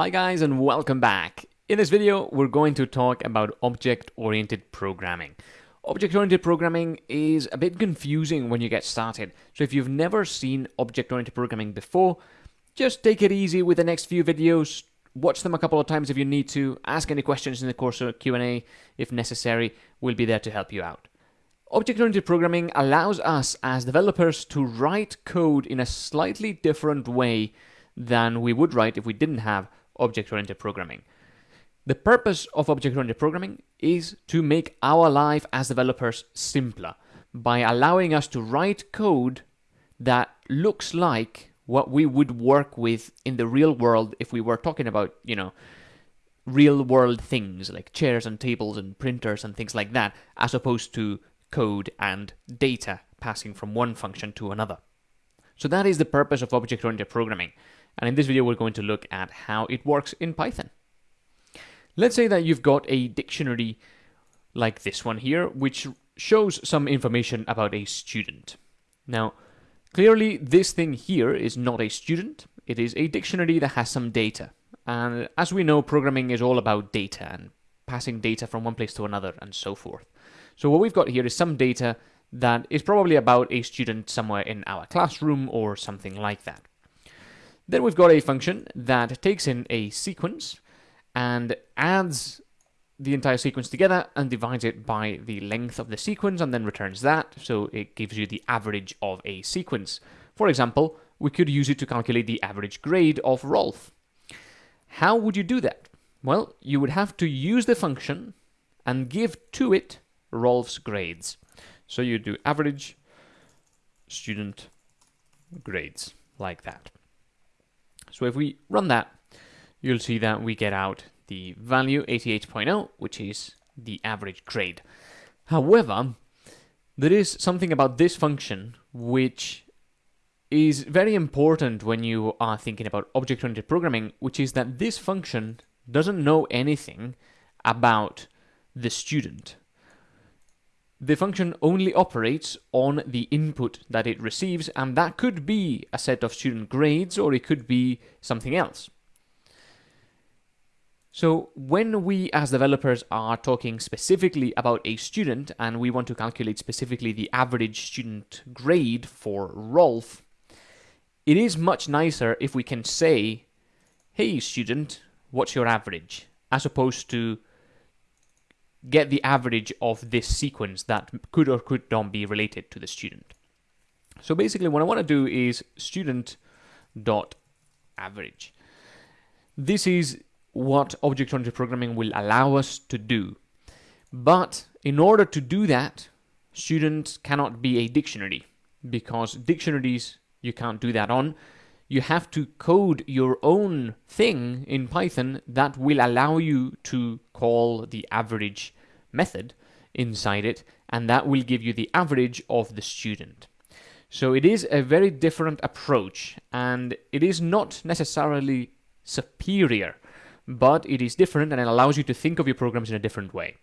Hi guys and welcome back. In this video we're going to talk about object-oriented programming. Object-oriented programming is a bit confusing when you get started, so if you've never seen object-oriented programming before, just take it easy with the next few videos, watch them a couple of times if you need to, ask any questions in the course of Q&A if necessary, we'll be there to help you out. Object-oriented programming allows us as developers to write code in a slightly different way than we would write if we didn't have object-oriented programming. The purpose of object-oriented programming is to make our life as developers simpler by allowing us to write code that looks like what we would work with in the real world if we were talking about, you know, real world things like chairs and tables and printers and things like that, as opposed to code and data passing from one function to another. So that is the purpose of object-oriented programming. And in this video, we're going to look at how it works in Python. Let's say that you've got a dictionary like this one here, which shows some information about a student. Now, clearly this thing here is not a student, it is a dictionary that has some data. And as we know, programming is all about data and passing data from one place to another and so forth. So what we've got here is some data that is probably about a student somewhere in our classroom or something like that. Then we've got a function that takes in a sequence and adds the entire sequence together and divides it by the length of the sequence and then returns that, so it gives you the average of a sequence. For example, we could use it to calculate the average grade of Rolf. How would you do that? Well, you would have to use the function and give to it Rolf's grades. So you do average student grades like that. So if we run that, you'll see that we get out the value 88.0, which is the average grade. However, there is something about this function which is very important when you are thinking about object-oriented programming, which is that this function doesn't know anything about the student the function only operates on the input that it receives, and that could be a set of student grades or it could be something else. So when we as developers are talking specifically about a student and we want to calculate specifically the average student grade for Rolf, it is much nicer if we can say, hey student, what's your average? As opposed to get the average of this sequence that could or could not be related to the student. So basically what I want to do is student dot average. This is what object-oriented programming will allow us to do. But in order to do that, student cannot be a dictionary because dictionaries you can't do that on. You have to code your own thing in Python that will allow you to call the average method inside it, and that will give you the average of the student. So it is a very different approach, and it is not necessarily superior, but it is different and it allows you to think of your programs in a different way.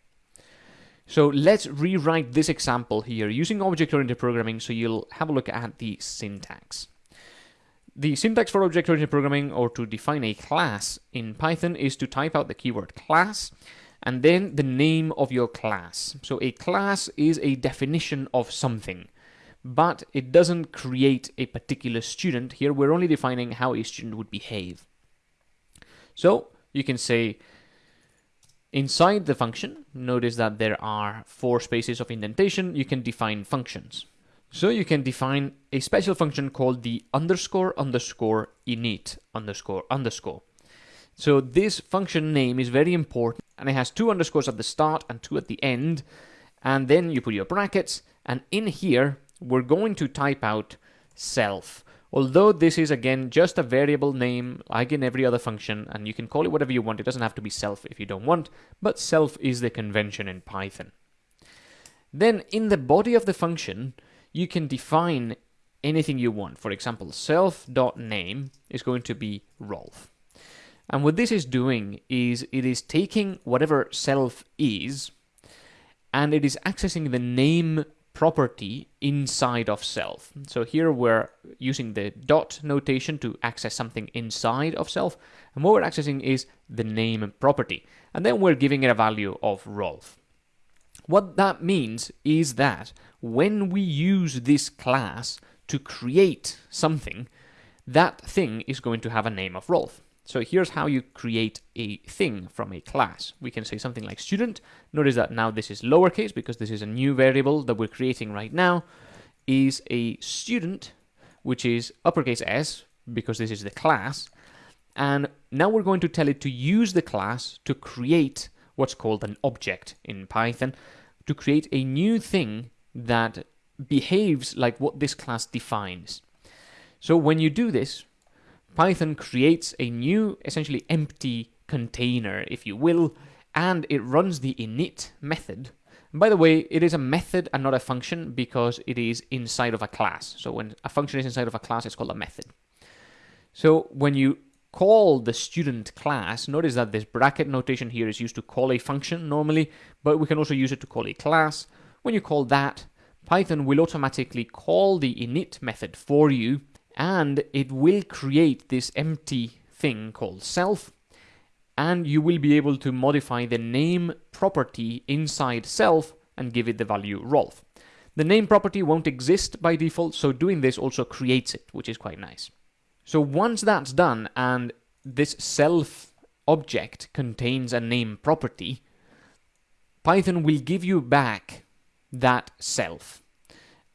So let's rewrite this example here using object-oriented programming so you'll have a look at the syntax. The syntax for object-oriented programming or to define a class in Python is to type out the keyword class and then the name of your class. So a class is a definition of something, but it doesn't create a particular student. Here we're only defining how a student would behave. So you can say inside the function, notice that there are four spaces of indentation, you can define functions. So you can define a special function called the underscore underscore init underscore underscore. So this function name is very important and it has two underscores at the start and two at the end. And then you put your brackets and in here we're going to type out self. Although this is again just a variable name like in every other function and you can call it whatever you want. It doesn't have to be self if you don't want, but self is the convention in Python. Then in the body of the function, you can define anything you want. For example, self.name is going to be Rolf. And what this is doing is it is taking whatever self is and it is accessing the name property inside of self. So here we're using the dot notation to access something inside of self, and what we're accessing is the name property. And then we're giving it a value of Rolf. What that means is that when we use this class to create something, that thing is going to have a name of Rolf. So here's how you create a thing from a class. We can say something like student. Notice that now this is lowercase because this is a new variable that we're creating right now is a student, which is uppercase S because this is the class. And now we're going to tell it to use the class to create what's called an object in Python, to create a new thing that behaves like what this class defines. So when you do this, Python creates a new, essentially empty container, if you will, and it runs the init method. And by the way, it is a method and not a function because it is inside of a class. So when a function is inside of a class, it's called a method. So when you call the student class, notice that this bracket notation here is used to call a function normally, but we can also use it to call a class. When you call that, Python will automatically call the init method for you and it will create this empty thing called self and you will be able to modify the name property inside self and give it the value Rolf. The name property won't exist by default, so doing this also creates it, which is quite nice. So once that's done and this self object contains a name property, Python will give you back that self.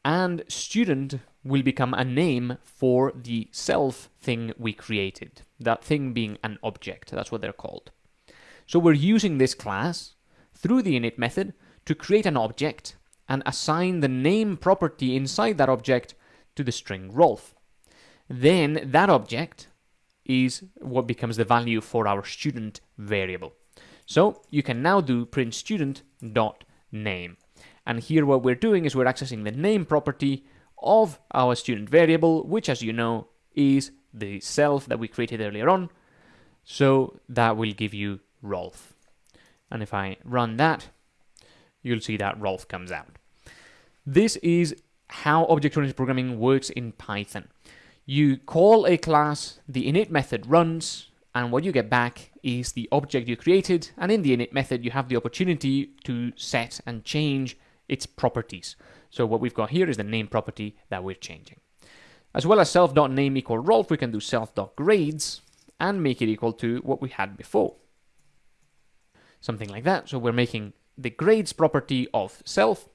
And student will become a name for the self thing we created. That thing being an object, that's what they're called. So we're using this class through the init method to create an object and assign the name property inside that object to the string Rolf. Then that object is what becomes the value for our student variable. So you can now do print student dot name. And here what we're doing is we're accessing the name property of our student variable, which as you know is the self that we created earlier on. So that will give you Rolf. And if I run that, you'll see that Rolf comes out. This is how object-oriented programming works in Python. You call a class, the init method runs, and what you get back is the object you created, and in the init method you have the opportunity to set and change its properties. So what we've got here is the name property that we're changing. As well as self.name equal Rolf, we can do self.grades and make it equal to what we had before. Something like that. So we're making the grades property of self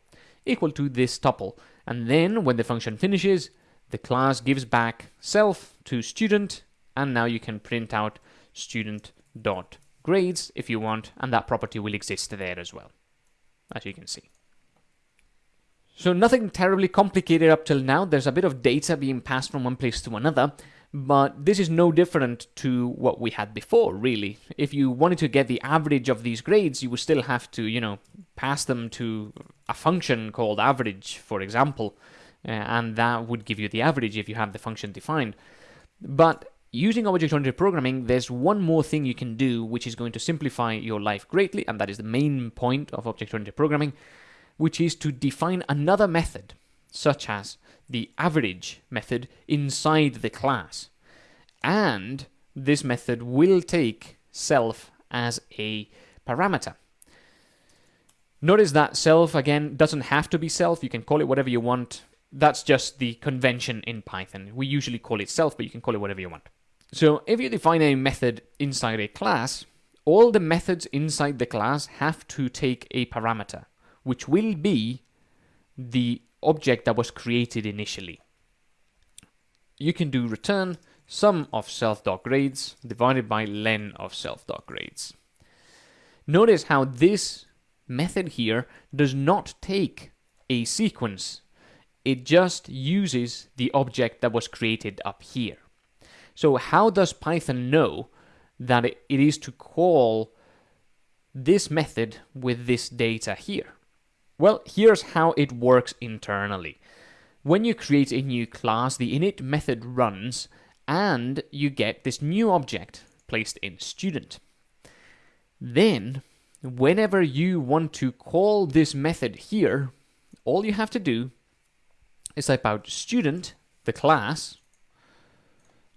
equal to this tuple. And then when the function finishes, the class gives back self to student, and now you can print out student.grades if you want, and that property will exist there as well, as you can see. So nothing terribly complicated up till now. There's a bit of data being passed from one place to another, but this is no different to what we had before, really. If you wanted to get the average of these grades, you would still have to, you know, pass them to a function called average, for example, Uh, and that would give you the average if you have the function defined. But using object-oriented programming, there's one more thing you can do which is going to simplify your life greatly, and that is the main point of object-oriented programming, which is to define another method, such as the average method inside the class. And this method will take self as a parameter. Notice that self, again, doesn't have to be self. You can call it whatever you want. That's just the convention in Python. We usually call it self, but you can call it whatever you want. So if you define a method inside a class, all the methods inside the class have to take a parameter which will be the object that was created initially. You can do return sum of self.grades divided by len of self.grades. Notice how this method here does not take a sequence. It just uses the object that was created up here. So how does Python know that it is to call this method with this data here? Well, here's how it works internally. When you create a new class, the init method runs and you get this new object placed in student. Then, whenever you want to call this method here, all you have to do is type out student, the class,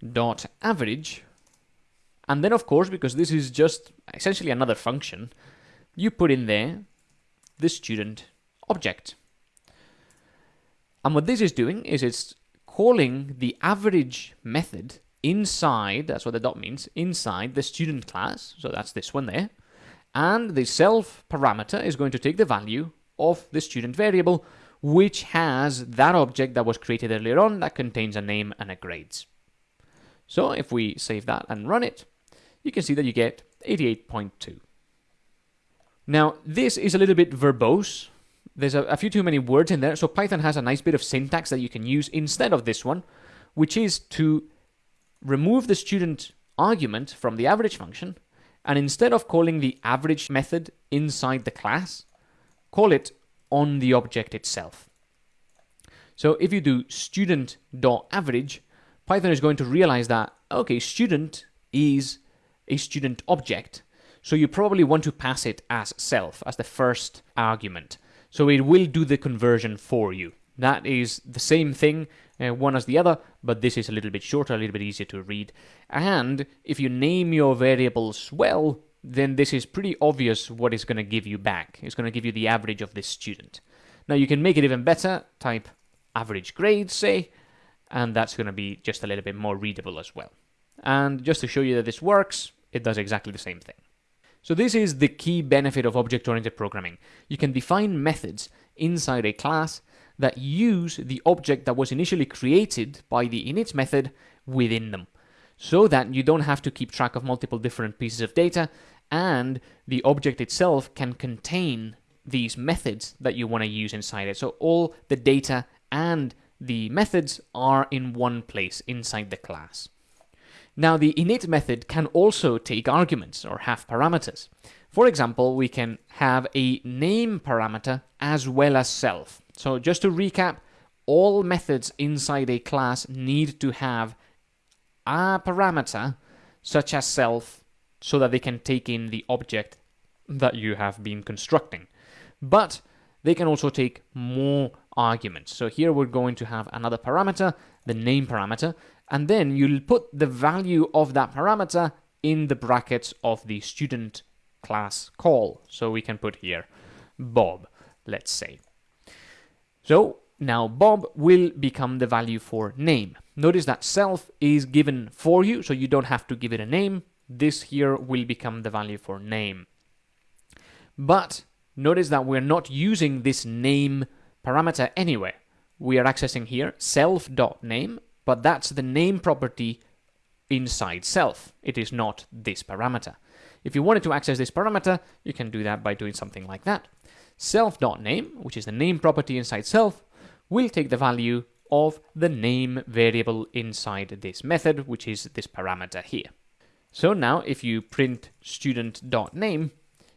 dot average, and then of course, because this is just essentially another function, you put in there the student object. And what this is doing is it's calling the average method inside, that's what the dot means, inside the student class, so that's this one there, and the self parameter is going to take the value of the student variable, which has that object that was created earlier on that contains a name and a grades. So if we save that and run it, you can see that you get 88.2. Now, this is a little bit verbose. There's a, a, few too many words in there, so Python has a nice bit of syntax that you can use instead of this one, which is to remove the student argument from the average function, and instead of calling the average method inside the class, call it on the object itself. So if you do student.average, Python is going to realize that, okay, student is a student object, so you probably want to pass it as self, as the first argument. So it will do the conversion for you. That is the same thing, uh, one as the other, but this is a little bit shorter, a little bit easier to read. And if you name your variables well, then this is pretty obvious what it's going to give you back. It's going to give you the average of this student. Now you can make it even better, type average grade, say, and that's going to be just a little bit more readable as well. And just to show you that this works, it does exactly the same thing. So this is the key benefit of object-oriented programming. You can define methods inside a class that use the object that was initially created by the init method within them, so that you don't have to keep track of multiple different pieces of data, and the object itself can contain these methods that you want to use inside it. So all the data and the methods are in one place inside the class. Now, the init method can also take arguments or have parameters. For example, we can have a name parameter as well as self. So just to recap, all methods inside a class need to have a parameter such as self so that they can take in the object that you have been constructing. But they can also take more arguments. So here we're going to have another parameter, the name parameter, and then you'll put the value of that parameter in the brackets of the student class call. So we can put here Bob, let's say. So now Bob will become the value for name. Notice that self is given for you, so you don't have to give it a name. This here will become the value for name. But notice that we're not using this name parameter anywhere. We are accessing here self.name but that's the name property inside self. It is not this parameter. If you wanted to access this parameter, you can do that by doing something like that. Self.name, which is the name property inside self, will take the value of the name variable inside this method, which is this parameter here. So now if you print student.name,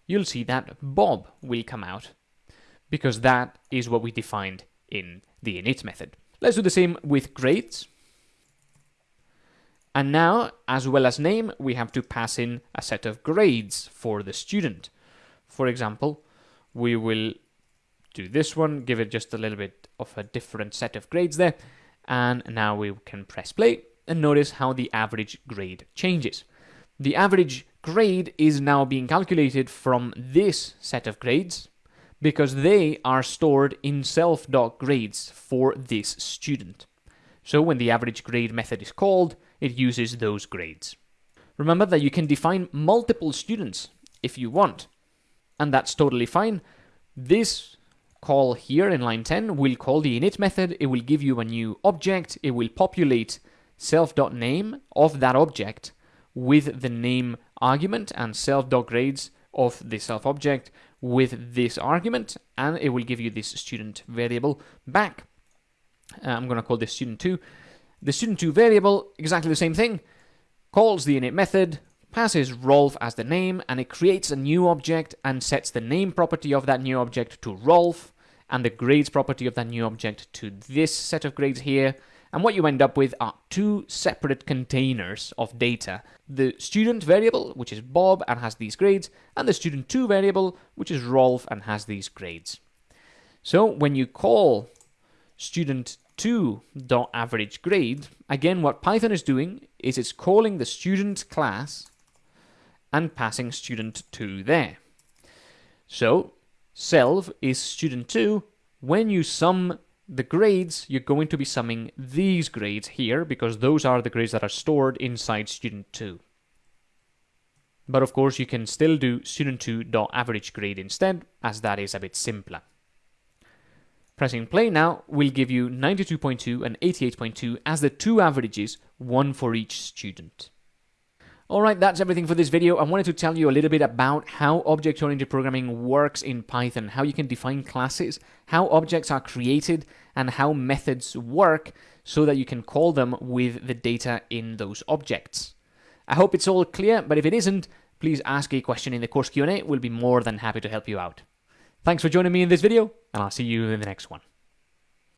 you'll see that Bob will come out because that is what we defined in the init method. Let's do the same with grades. And now, as well as name, we have to pass in a set of grades for the student. For example, we will do this one, give it just a little bit of a different set of grades there, and now we can press play and notice how the average grade changes. The average grade is now being calculated from this set of grades because they are stored in self.grades for this student. So when the average grade method is called, it uses those grades. Remember that you can define multiple students if you want, and that's totally fine. This call here in line 10 will call the init method, it will give you a new object, it will populate self.name of that object with the name argument and self.grades of the self object with this argument, and it will give you this student variable back. Uh, I'm going to call this student2, the student2 variable, exactly the same thing, calls the init method, passes Rolf as the name, and it creates a new object and sets the name property of that new object to Rolf, and the grades property of that new object to this set of grades here. And what you end up with are two separate containers of data. The student variable, which is Bob and has these grades, and the student2 variable, which is Rolf and has these grades. So when you call student 2 dot average grade, again what Python is doing is it's calling the student class and passing student 2 there. So self is student 2. When you sum the grades, you're going to be summing these grades here because those are the grades that are stored inside student 2. But of course, you can still do student2.average grade instead, as that is a bit simpler. Pressing play now will give you 92.2 and 88.2 as the two averages, one for each student. Alright, that's everything for this video. I wanted to tell you a little bit about how object-oriented programming works in Python, how you can define classes, how objects are created, and how methods work so that you can call them with the data in those objects. I hope it's all clear, but if it isn't, please ask a question in the course Q&A. We'll be more than happy to help you out. Thanks for joining me in this video, and I'll see you in the next one.